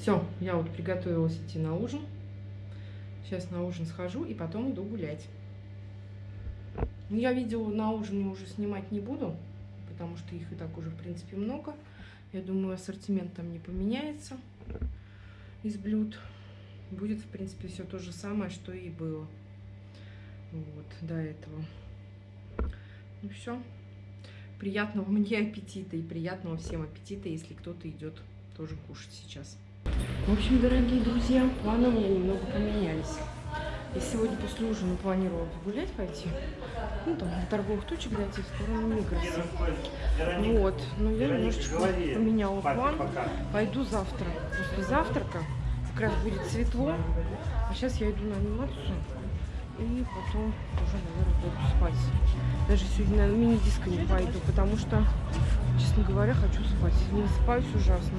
Все, я вот приготовилась идти на ужин. Сейчас на ужин схожу и потом иду гулять. Ну, я видео на ужине уже снимать не буду, потому что их и так уже, в принципе, много. Я думаю, ассортимент там не поменяется из блюд. Будет, в принципе, все то же самое, что и было вот до этого. Ну все. Приятного мне аппетита и приятного всем аппетита, если кто-то идет тоже кушать сейчас. В общем, дорогие друзья, планы у меня немного поменялись. Я сегодня после ужина планировала погулять пойти. Ну, там, на торговых точек дойти в сторону Мигроса. Вот. Но я немножечко поменяла план. Пойду завтра. После завтрака как раз будет светло. А сейчас я иду на анимацию. И потом уже, наверное, буду спать. Даже сегодня на мини-диско не пойду, потому что, честно говоря, хочу спать. Не спаюсь ужасно.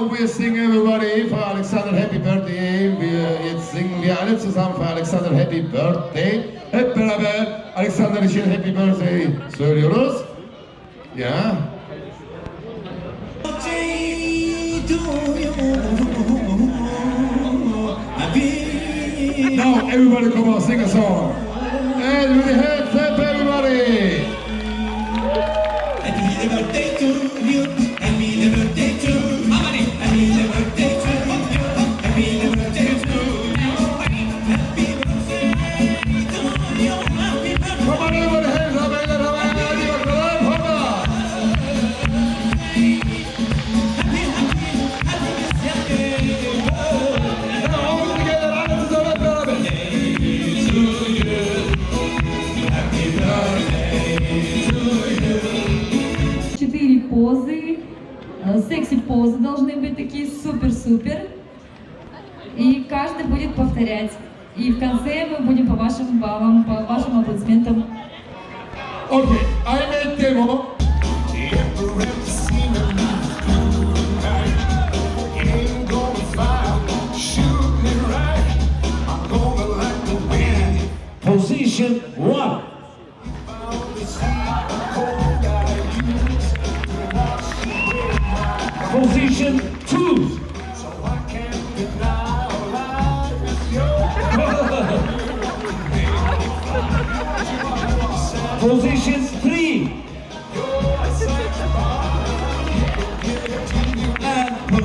And now we sing everybody für Alexander Happy Birthday. Wir, jetzt singen wir alle zusammen für Alexander Happy Birthday. Hep beraber Alexander için Happy Birthday söylüyoruz. Ya. Now everybody come on, sing a song. And with секси-позы должны быть такие супер-супер. И каждый будет повторять. И в конце мы будем по вашим баллам, по вашим аплодисментам. Okay, I made.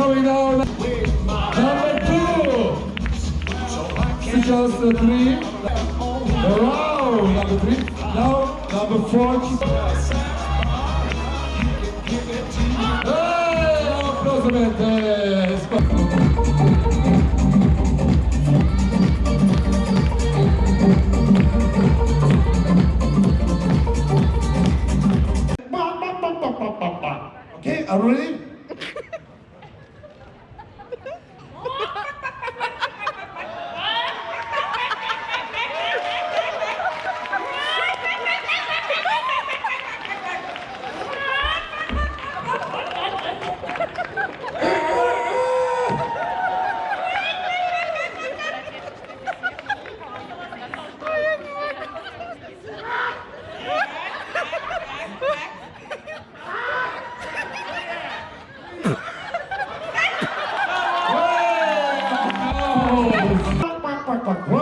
coming down. Number two. Features the three. Around number three. Now number four. Hey, applause, Mendes. already Quack, quack, quack.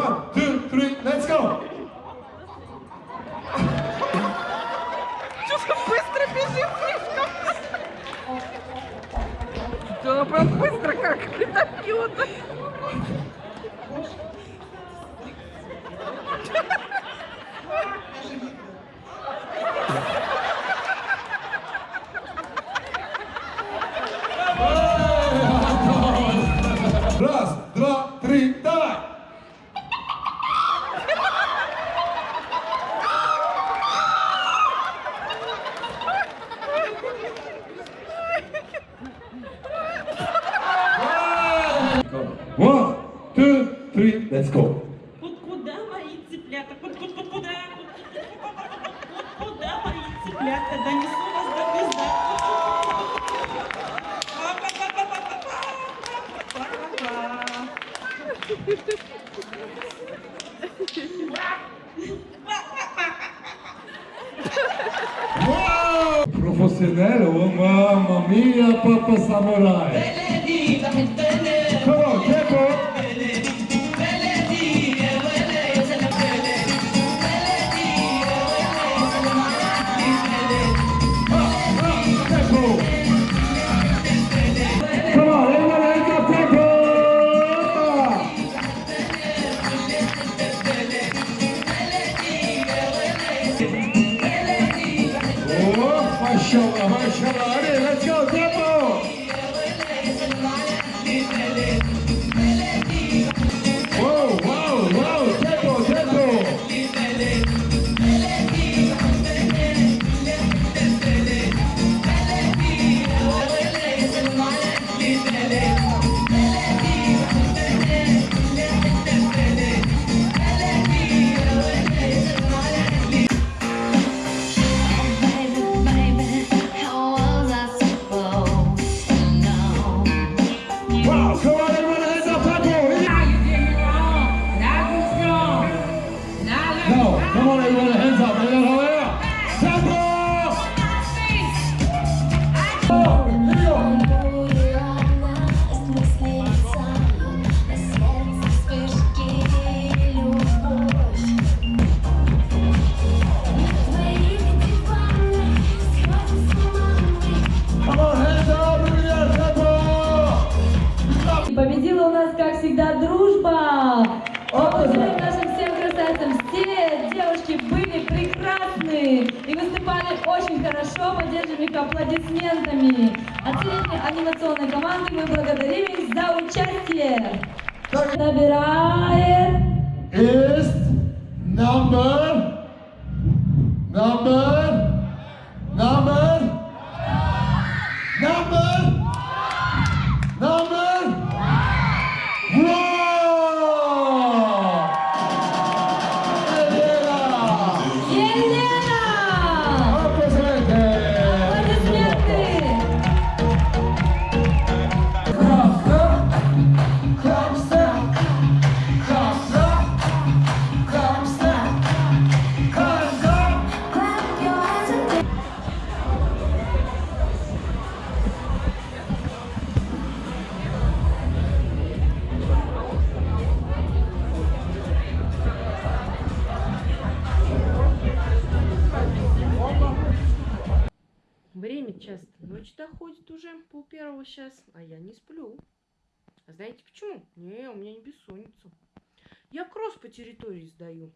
Profissional, né? mamma mia, samurai. Come on, tempo. Benedita, benedita. Дружба! Аплодисменты нашим всем красавицам! Все девушки были прекрасны и выступали очень хорошо. Поддержим их аплодисментами. От анимационной команды мы благодарим их за участие. Набирает is number, number, ночь доходит уже, пол первого сейчас, а я не сплю. А знаете почему? Не, у меня не бессонница. Я кросс по территории сдаю.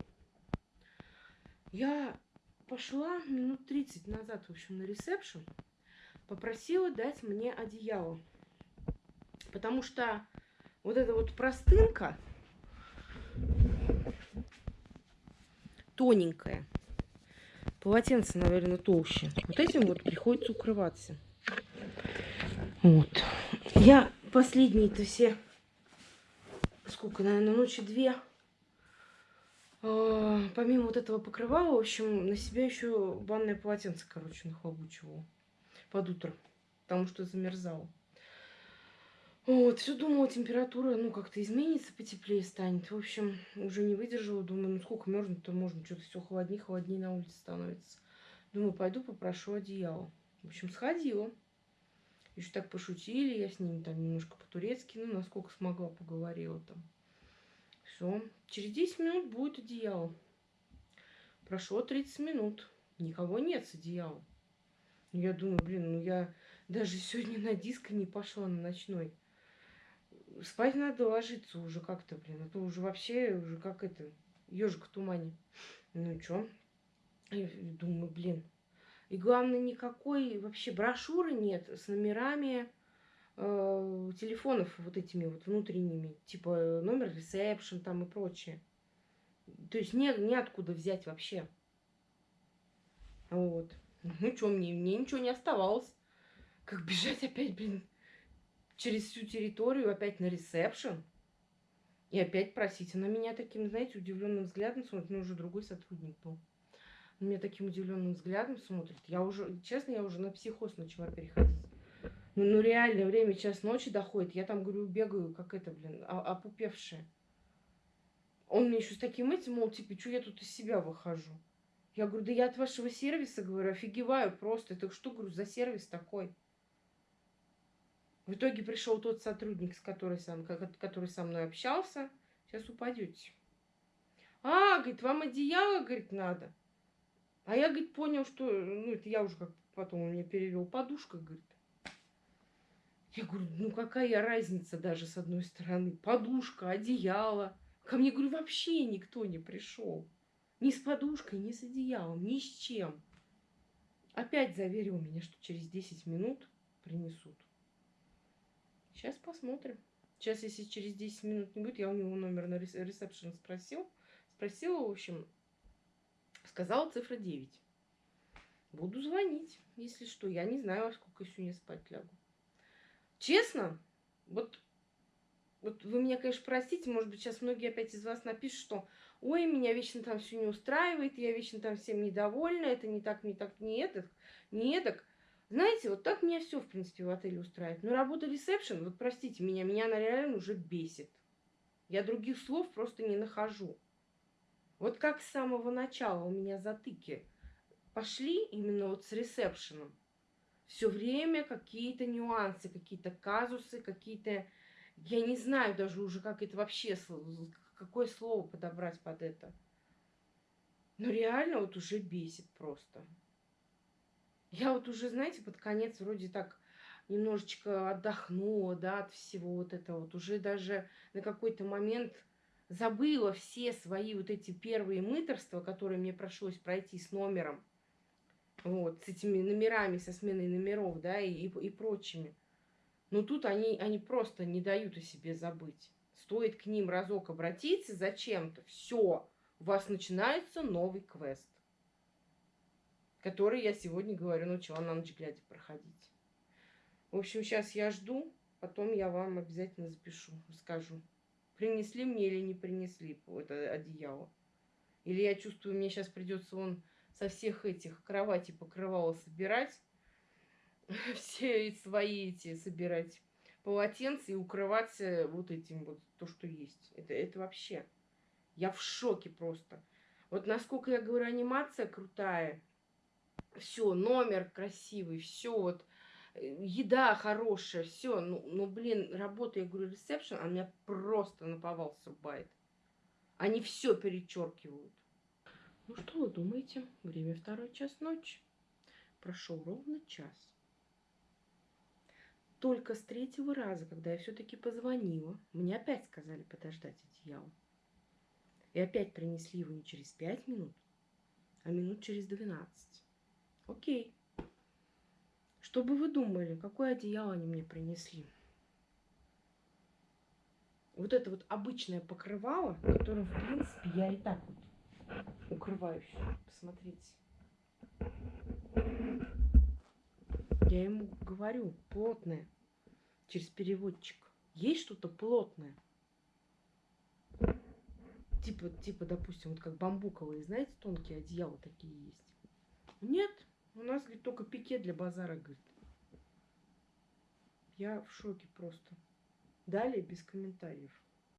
Я пошла минут 30 назад, в общем, на ресепшн, попросила дать мне одеяло. Потому что вот эта вот простынка тоненькая, полотенце, наверное, толще. Вот этим вот приходится укрываться. Вот. Я последние-то все, сколько, наверное, ночи две, а, помимо вот этого покрывала, в общем, на себя еще банное полотенце, короче, нахлобучивала под утро, потому что замерзала. Вот, все думала, температура, ну, как-то изменится, потеплее станет. В общем, уже не выдержала, думаю, ну, сколько мерзнуть-то можно, что-то все холоднее, холоднее на улице становится. Думаю, пойду попрошу одеяло. В общем, сходила. Еще так пошутили, я с ними там немножко по-турецки, ну, насколько смогла, поговорила там. Все, через 10 минут будет одеяло. Прошло 30 минут, никого нет с одеялом. Я думаю, блин, ну я даже сегодня на диско не пошла на ночной. Спать надо ложиться уже как-то, блин. А то уже вообще, уже как это, ежик в тумане. Ну чё? Я думаю, блин. И главное, никакой вообще брошюры нет с номерами э, телефонов вот этими вот внутренними. Типа э, номер ресепшн там и прочее. То есть не, неоткуда взять вообще. Вот. Ну что, мне, мне ничего не оставалось. Как бежать опять, блин, через всю территорию, опять на ресепшн. И опять просить. Она меня таким, знаете, удивленным взглядом смотрит. Ну, уже другой сотрудник был. На меня таким удивленным взглядом смотрит. Я уже, честно, я уже на психоз начала переходить. Ну, ну реально, время час ночи доходит. Я там, говорю, бегаю, как это, блин, опупевшая. Он мне еще с таким этим, мол, типа, что я тут из себя выхожу? Я говорю, да я от вашего сервиса, говорю, офигеваю просто. Это что, говорю, за сервис такой? В итоге пришел тот сотрудник, с который, сам, ко- который со мной общался. Сейчас упадете. А, говорит, вам одеяло, говорит, надо. А я, говорит, понял, что, ну, это я уже как потом он мне перевел, подушка, говорит. Я говорю, ну какая разница даже с одной стороны? Подушка, одеяло. Ко мне, говорю, вообще никто не пришел. Ни с подушкой, ни с одеялом, ни с чем. Опять заверил меня, что через 10 минут принесут. Сейчас посмотрим. Сейчас, если через 10 минут не будет, я у него номер на рес- ресепшн спросил. Спросила, в общем, сказала цифра 9. Буду звонить, если что. Я не знаю, во сколько сегодня спать лягу. Честно, вот, вот вы меня, конечно, простите, может быть, сейчас многие опять из вас напишут, что ой, меня вечно там все не устраивает, я вечно там всем недовольна, это не так, не так, не это, не эдак. Знаете, вот так меня все, в принципе, в отеле устраивает. Но работа ресепшн, вот простите меня, меня она реально уже бесит. Я других слов просто не нахожу. Вот как с самого начала у меня затыки пошли именно вот с ресепшеном. Все время какие-то нюансы, какие-то казусы, какие-то... Я не знаю даже уже, как это вообще, какое слово подобрать под это. Но реально вот уже бесит просто. Я вот уже, знаете, под конец вроде так немножечко отдохнула, да, от всего вот этого. Вот уже даже на какой-то момент забыла все свои вот эти первые мыторства, которые мне пришлось пройти с номером. Вот, с этими номерами, со сменой номеров, да, и, и, и прочими. Но тут они, они просто не дают о себе забыть. Стоит к ним разок обратиться зачем-то, все, у вас начинается новый квест, который я сегодня, говорю, начала на ночь глядя проходить. В общем, сейчас я жду, потом я вам обязательно запишу, скажу, принесли мне или не принесли это одеяло. Или я чувствую, мне сейчас придется он со всех этих кроватей покрывала собирать, все свои эти собирать полотенца и укрываться вот этим вот, то, что есть. Это, это вообще, я в шоке просто. Вот насколько я говорю, анимация крутая, все, номер красивый, все вот, э, еда хорошая, все, ну, ну, блин, работа, я говорю, ресепшн, она меня просто наповал срубает. Они все перечеркивают. Ну что вы думаете? Время второй час ночи. Прошел ровно час. Только с третьего раза, когда я все-таки позвонила, мне опять сказали подождать одеяло. И опять принесли его не через пять минут, а минут через двенадцать. Окей. Что бы вы думали, какое одеяло они мне принесли? Вот это вот обычное покрывало, которым, в принципе, я и так вот укрываюсь. Посмотрите. Я ему говорю, плотное, через переводчик. Есть что-то плотное? Типа, типа, допустим, вот как бамбуковые, знаете, тонкие одеяла такие есть. Нет, у нас, говорит, только пике для базара, говорит. Я в шоке просто. Далее без комментариев.